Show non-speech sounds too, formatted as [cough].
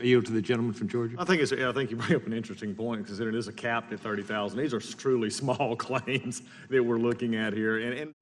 I yield to the gentleman from Georgia. I think it's, I think you bring up an interesting point, because it is a cap at thirty thousand. These are truly [laughs] small claims that we're looking at here, and, and